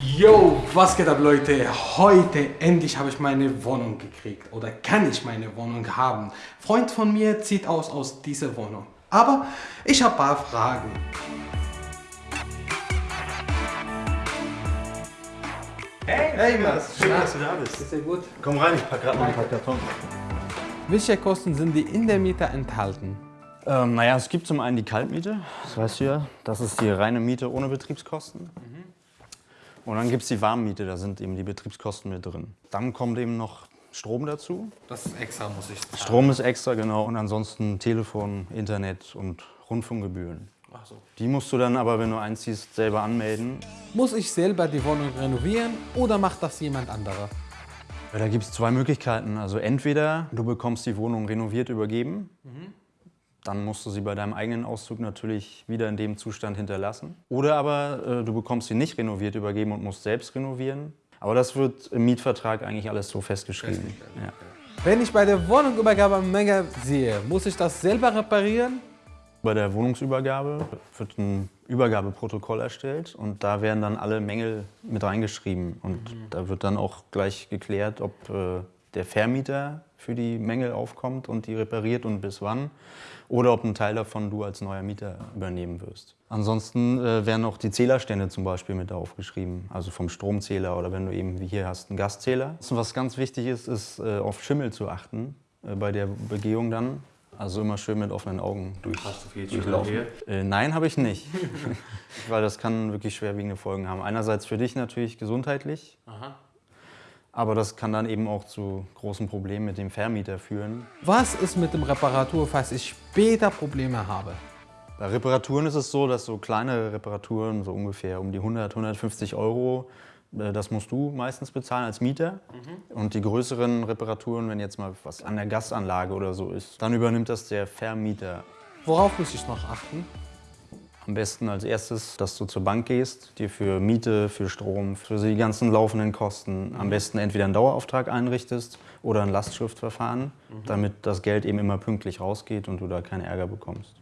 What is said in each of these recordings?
Yo, was geht ab Leute? Heute endlich habe ich meine Wohnung gekriegt oder kann ich meine Wohnung haben. Freund von mir zieht aus aus dieser Wohnung. Aber ich habe ein paar Fragen. Hey, Hey Mann, schön, dass du da bist. Ist ja gut. Komm rein, ich pack gerade noch ein paar Kartons. Welche Kosten sind die in der Miete enthalten? Ähm, naja, es gibt zum einen die Kaltmiete, das weißt du ja. Das ist die reine Miete ohne Betriebskosten. Und dann gibt es die Warmmiete, da sind eben die Betriebskosten mit drin. Dann kommt eben noch Strom dazu. Das ist extra, muss ich sagen. Strom ist extra, genau. Und ansonsten Telefon, Internet und Rundfunkgebühren. Ach so. Die musst du dann aber, wenn du einziehst, selber anmelden. Muss ich selber die Wohnung renovieren oder macht das jemand anderer? Ja, Da gibt es zwei Möglichkeiten. Also entweder du bekommst die Wohnung renoviert übergeben, dann musst du sie bei deinem eigenen Auszug natürlich wieder in dem Zustand hinterlassen. Oder aber äh, du bekommst sie nicht renoviert übergeben und musst selbst renovieren. Aber das wird im Mietvertrag eigentlich alles so festgeschrieben. Ja. Wenn ich bei der Wohnungsübergabe Menge sehe, muss ich das selber reparieren? Bei der Wohnungsübergabe wird ein Übergabeprotokoll erstellt und da werden dann alle Mängel mit reingeschrieben. Und da wird dann auch gleich geklärt, ob äh, der Vermieter für die Mängel aufkommt und die repariert und bis wann. Oder ob ein Teil davon du als neuer Mieter übernehmen wirst. Ansonsten äh, werden auch die Zählerstände zum Beispiel mit aufgeschrieben, also vom Stromzähler oder wenn du eben wie hier hast einen Gaszähler. Was ganz wichtig ist, ist äh, auf Schimmel zu achten äh, bei der Begehung dann. Also immer schön mit offenen Augen durch, durchlaufen. Äh, nein, habe ich nicht. Weil das kann wirklich schwerwiegende Folgen haben. Einerseits für dich natürlich gesundheitlich, aber das kann dann eben auch zu großen Problemen mit dem Vermieter führen. Was ist mit dem Reparatur, falls ich später Probleme habe? Bei Reparaturen ist es so, dass so kleine Reparaturen, so ungefähr um die 100, 150 Euro, das musst du meistens bezahlen als Mieter. Und die größeren Reparaturen, wenn jetzt mal was an der Gasanlage oder so ist, dann übernimmt das der Vermieter. Worauf muss ich noch achten? Am besten als erstes, dass du zur Bank gehst, dir für Miete, für Strom, für die ganzen laufenden Kosten am besten entweder einen Dauerauftrag einrichtest oder ein Lastschriftverfahren, damit das Geld eben immer pünktlich rausgeht und du da keinen Ärger bekommst.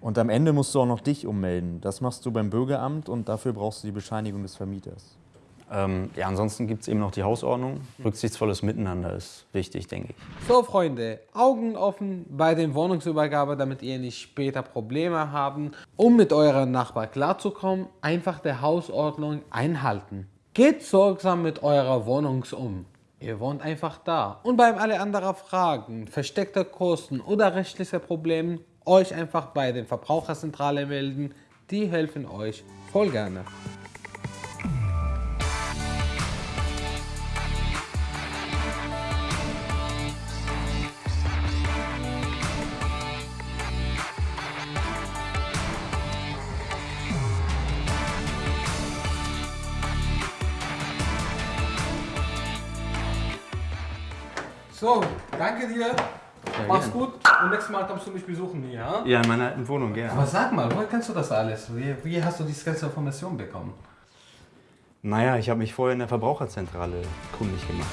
Und am Ende musst du auch noch dich ummelden. Das machst du beim Bürgeramt und dafür brauchst du die Bescheinigung des Vermieters. Ähm, ja, ansonsten gibt es eben noch die Hausordnung. Rücksichtsvolles Miteinander ist wichtig, denke ich. So Freunde, Augen offen bei den Wohnungsübergabe, damit ihr nicht später Probleme haben. Um mit eurem Nachbar klarzukommen, einfach der Hausordnung einhalten. Geht sorgsam mit eurer Wohnung um. Ihr wohnt einfach da. Und bei alle anderen Fragen, versteckte Kosten oder rechtliche Probleme, euch einfach bei der Verbraucherzentrale melden. Die helfen euch voll gerne. So, danke dir. Mach's gut und nächstes Mal kommst du mich besuchen hier. Ja? Ja, in meiner alten Wohnung, gerne. Aber sag mal, woher kennst du das alles? Wie, wie hast du diese ganze Information bekommen? Naja, ich habe mich vorher in der Verbraucherzentrale kundig gemacht.